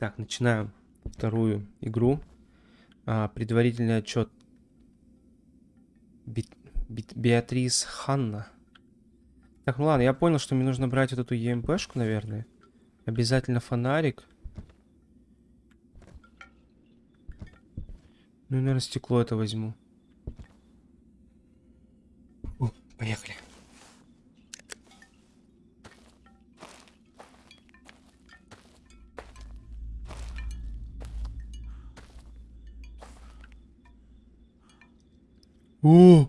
Так, начинаем вторую игру. А, предварительный отчет. Би Би Беатрис Ханна. Так, ну ладно, я понял, что мне нужно брать вот эту ЕМПшку, наверное. Обязательно фонарик. Ну и, наверное, стекло это возьму. О, поехали. О!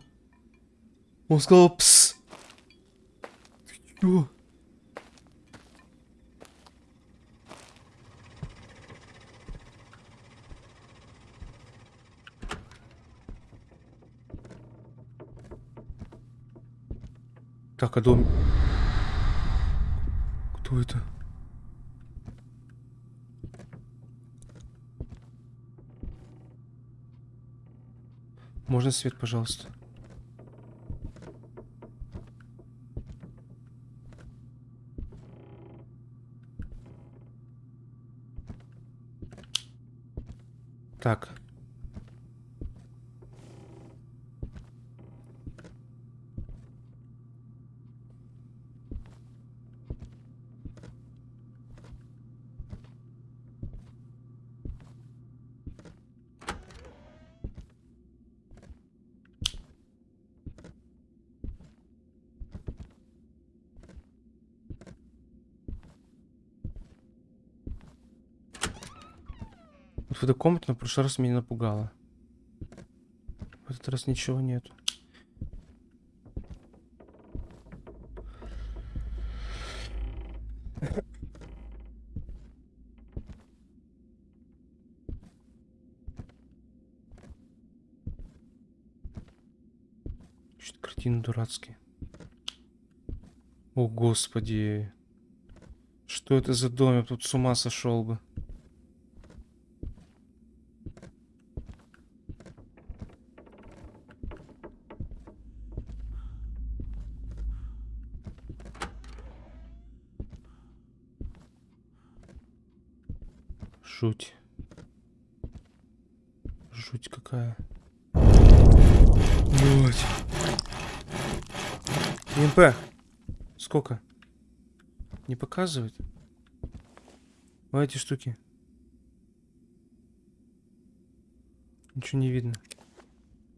Он сказал пс. Чё? Так, а дом... Кто это? Можно свет, пожалуйста? Так. Вот в этой комнате на прошлый раз меня напугало. В этот раз ничего нет. Что-то картины дурацкие. О, господи. Что это за дом? Я тут с ума сошел бы. МП. Сколько? Не показывает? Вот эти штуки. Ничего не видно.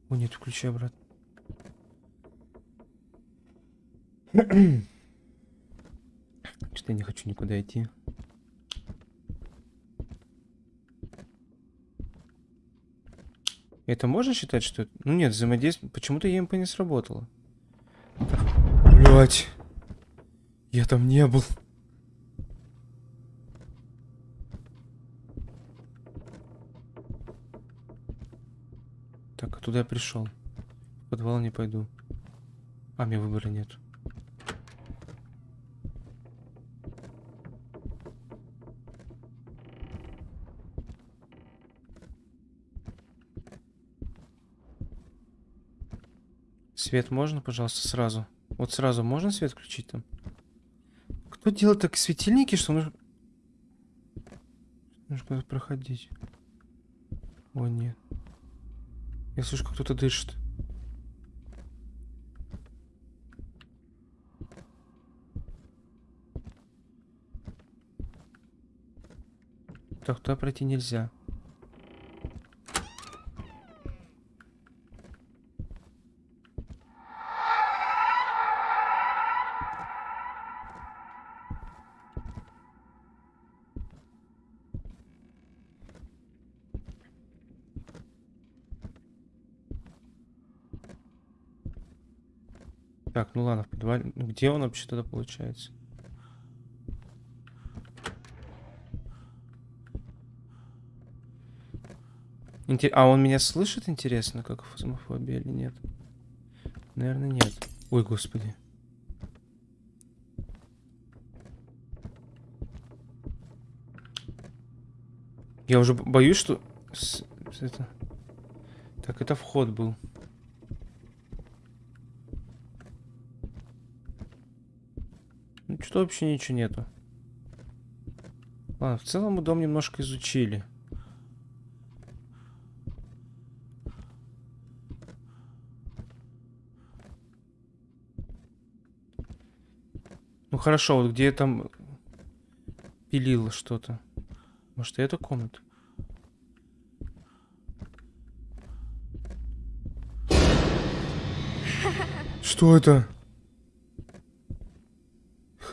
О, нет, включи обратно. Что-то я не хочу никуда идти. Это можно считать, что... Ну нет, взаимодействие... Почему-то ЕМП не сработало. Блять. Я там не был. Так, а туда я пришел. В подвал не пойду. А, мне выбора нет. Свет можно, пожалуйста, сразу? Вот сразу можно свет включить там? Кто делает так светильники, что нужно... Нужно куда-то проходить. О, нет. Я слышу, как кто-то дышит. Так, туда пройти нельзя. Ну ладно, в подвале. Ну, где он вообще тогда получается? Интер... А он меня слышит, интересно, как фазмофобия или нет? Наверное, нет. Ой, господи. Я уже боюсь, что... Это... Так, это вход был. Ну, что вообще ничего нету. Ладно, в целом мы дом немножко изучили. Ну хорошо, вот где я там пилил что-то. Может, это комната? Что это?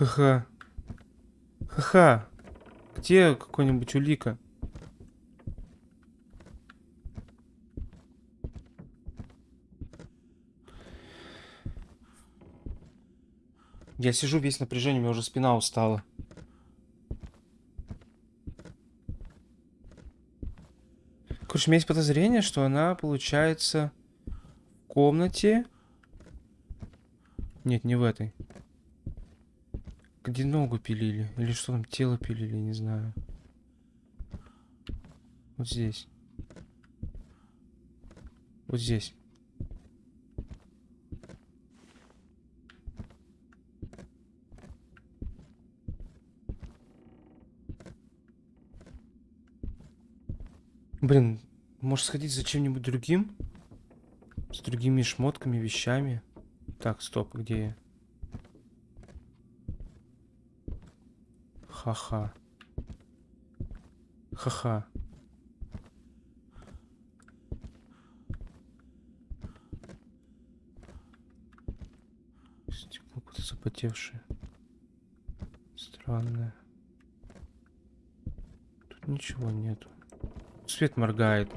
Ха-ха. Ха-ха. Где какой-нибудь улика? Я сижу весь напряжение, у меня уже спина устала. Короче, у меня есть подозрение, что она, получается, в комнате. Нет, не в этой. Где ногу пилили? Или что там, тело пилили, не знаю. Вот здесь. Вот здесь. Блин, может сходить за чем-нибудь другим? С другими шмотками, вещами? Так, стоп, где я? Ха-ха. Ха-ха. Стекло какое-то запотевшее. Странное. Тут ничего нету. Свет моргает.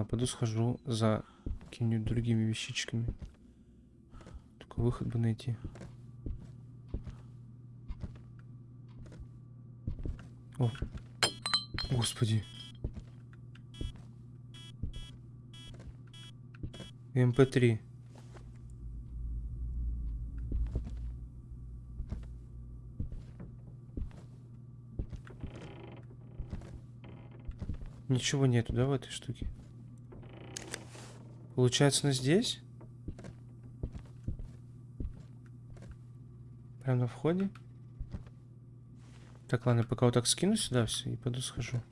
Ладно, пойду схожу за какими-нибудь другими вещичками. Только выход бы найти. О, господи. МП3. Ничего нету, да, в этой штуке? Получается, на здесь? Прям на входе? Так, ладно, пока вот так скину сюда все и пойду схожу.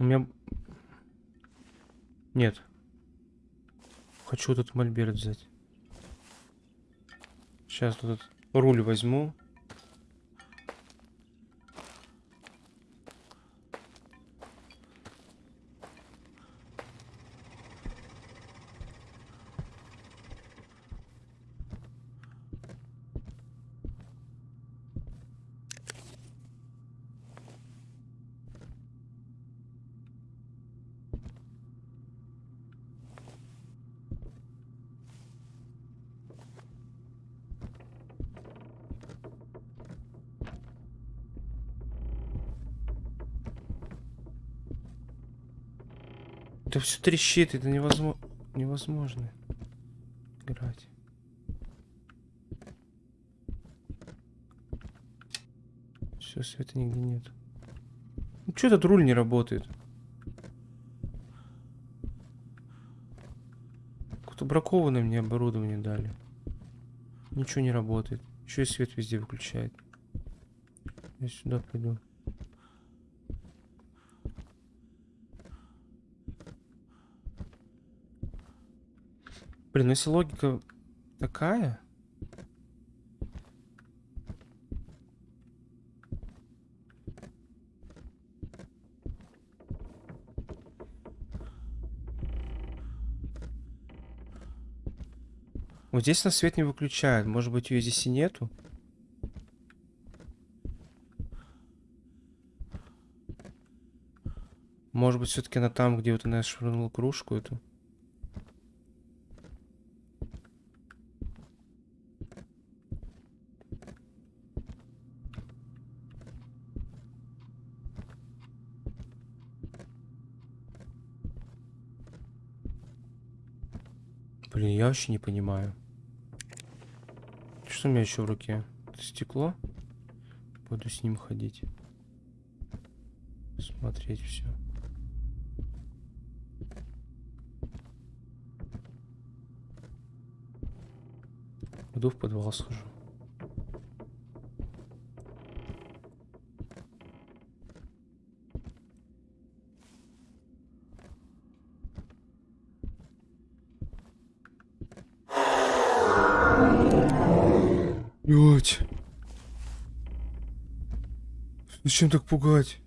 У меня... Нет. Хочу этот мольберт взять. Сейчас этот руль возьму. Это все трещит, это невозможно. Невозможно играть. Все, света нигде нет. Ну что этот руль не работает? Какое-то бракованное мне оборудование дали. Ничего не работает. Еще и свет везде выключает. Я сюда пойду. Блин, ну если логика такая... Вот здесь на свет не выключают. Может быть, ее здесь и нету? Может быть, все-таки она там, где вот она швырнула кружку эту? Блин, я вообще не понимаю. Что у меня еще в руке? Это стекло? Буду с ним ходить. Смотреть все. Пойду в подвал схожу. Блять. Зачем так пугать?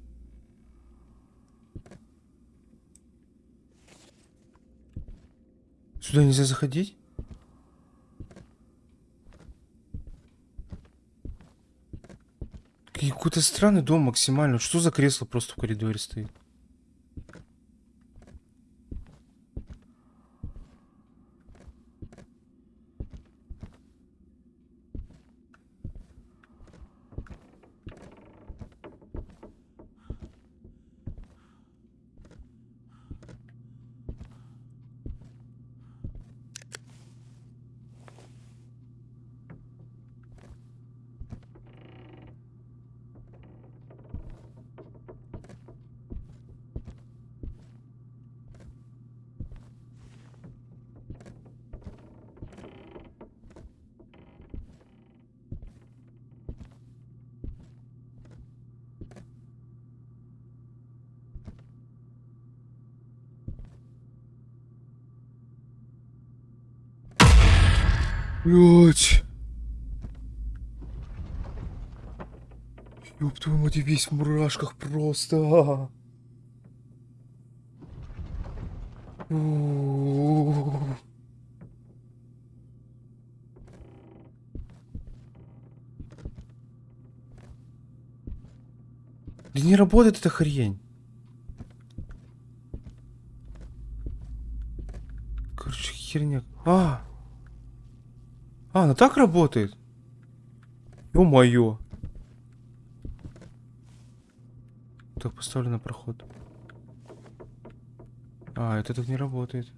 Сюда нельзя заходить? Какой-то странный дом максимально. Что за кресло просто в коридоре стоит? Блять. Ёб твою мать, весь в мурашках просто. -у. Да не работает эта хрень. Короче, херня. А! Она так работает? Ё-моё. Так, поставлю на проход. А, это так не работает.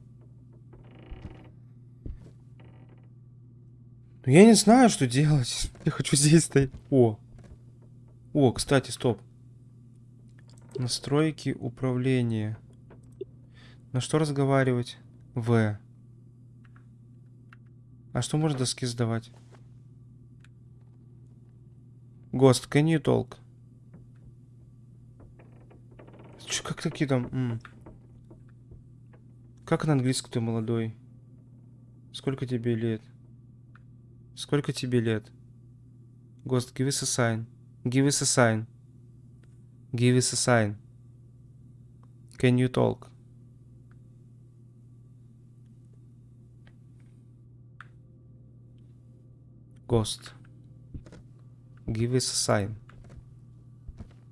Ну, я не знаю, что делать. Я хочу здесь стоять. О. О, кстати, стоп. Настройки управления. На что разговаривать? В. А что можно доски сдавать? Гост, can you talk? Чё, как такие там? М. Как на английском ты молодой? Сколько тебе лет? Сколько тебе лет? Гост, give us a sign. Give us a sign. Give us a sign. Can you talk? Ghost. Give us a sign.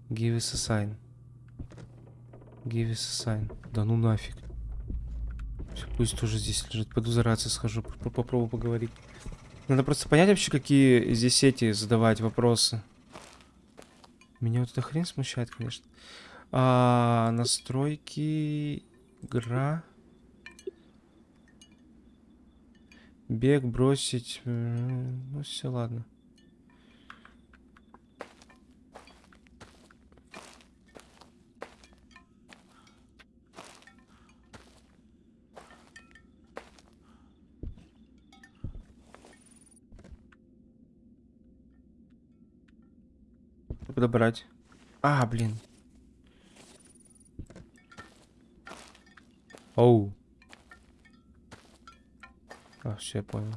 Give us a sign. Give us a sign. Да ну нафиг. Все, пусть тоже здесь лежит. Пойду за схожу, попробую поговорить. Надо просто понять вообще, какие здесь эти задавать вопросы. Меня вот эта хрень смущает, конечно. А, настройки... Игра... Бег, бросить. Ну, все, ладно. Подобрать. А, блин. Оу. А, все, я понял.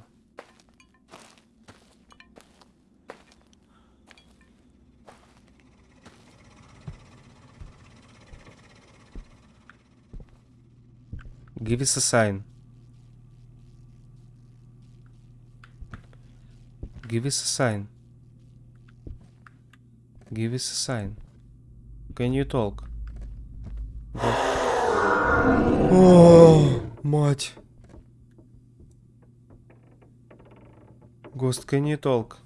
Give us a sign. Give us a sign. Give us a sign. Can you talk? О, мать. Can You Talk?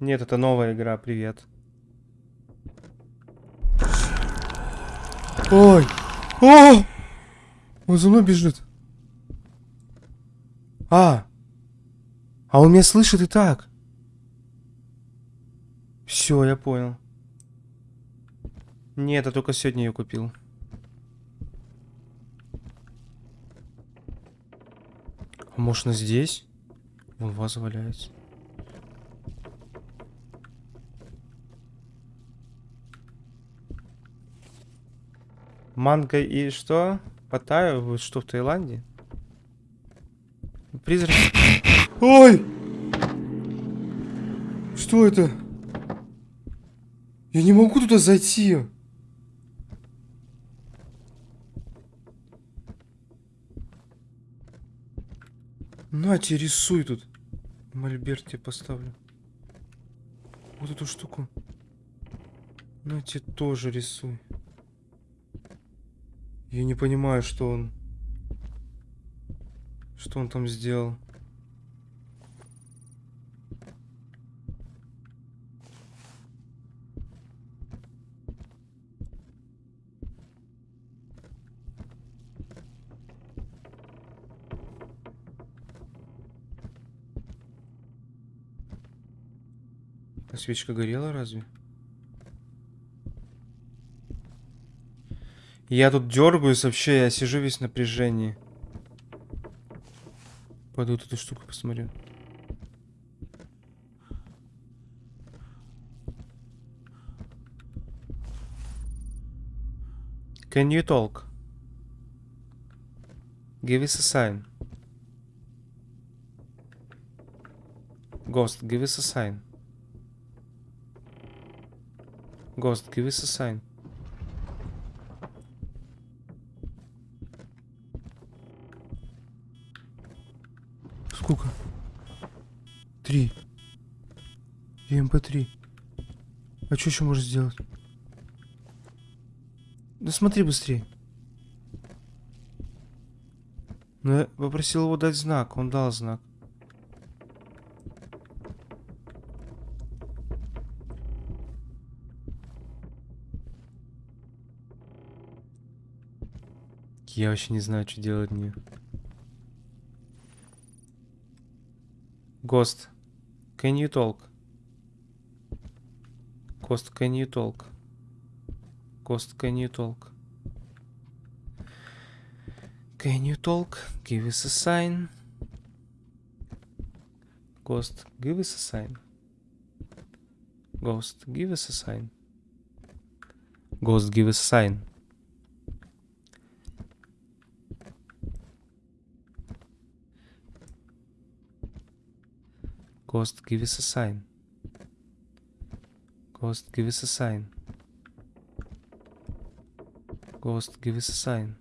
Нет, это новая игра, привет. Ой! О! Он за мной бежит. А! А он меня слышит и так. Все, я понял. Нет, я только сегодня ее купил. А может, она здесь? Вон ваза валяется. Манго и что? Паттайю? Вы что, в Таиланде? Призрак. Ой! Что это? Я не могу туда зайти. На тебе рисуй тут. Мольберт тебе поставлю. Вот эту штуку. На тебе тоже рисуй. Я не понимаю, что он... Что он там сделал. Свечка горела разве? Я тут дергаюсь вообще, я сижу весь в напряжении. Пойду вот эту штуку посмотрю. Can you talk? Give us a sign. Ghost, give us a sign. Ghost, give us a sign. Сколько? Три. И МП3. А что еще можно сделать? Да смотри быстрее. Ну, я попросил его дать знак. Он дал знак. Я вообще не знаю, что делать мне. Ghost, can you talk? Ghost, can you talk? Ghost, can you talk? Can you talk? Give us a sign. Ghost, give us a sign. Ghost, give us a sign. Ghost, give us a sign. Ghost, give us a sign. Ghost, give us a sign. Ghost, give us a sign.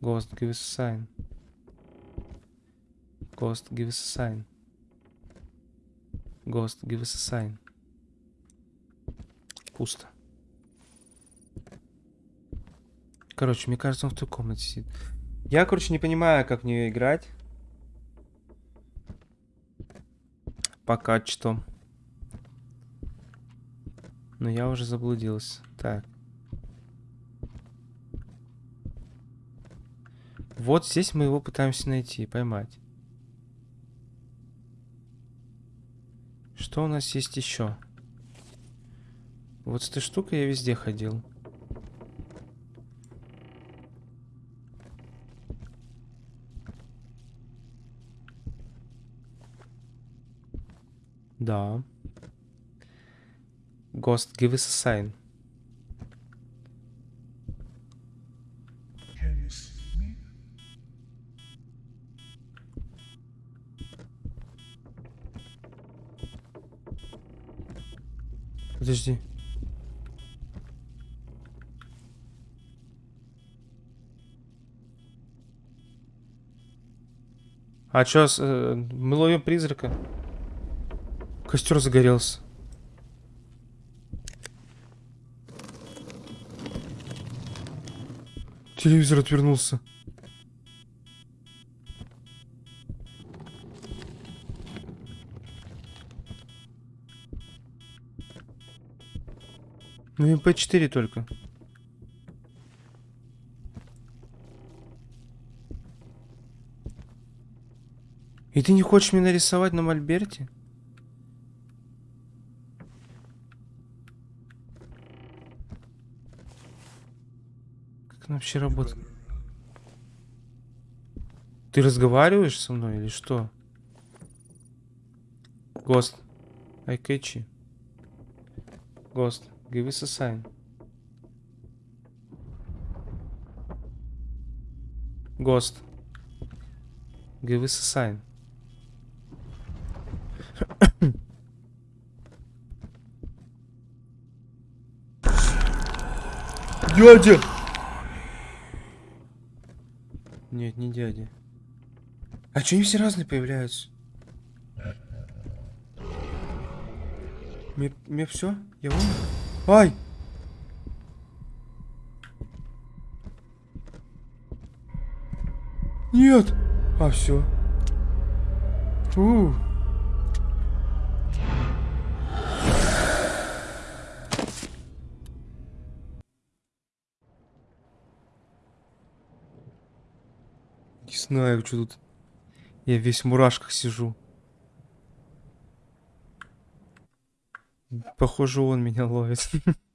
Ghost, give us a sign. Ghost, give us a sign. Ghost, give us a sign. Пусто. Короче, мне кажется, он в той комнате сидит. Я, короче, не понимаю, как в нее играть. Пока что. Но я уже заблудился. Так. Вот здесь мы его пытаемся найти, поймать. Что у нас есть еще? Вот с этой штукой я везде ходил. Да. Ghost, give us a sign. Подожди. А чё, э, мы ловим призрака? Костер загорелся. Телевизор отвернулся. Ну MP4 только. ты не хочешь мне нарисовать на мольберте? Она вообще работает? Ты разговариваешь со мной или что? Гост, I catch you. Ghost, give us a sign. Ghost, give us a sign. Дядя! Нет, не дядя. А что они все разные появляются? Мне, все? Я умер? Ай! Нет! А, все. У. знаю, что тут. Я весь в мурашках сижу. Похоже, он меня ловит.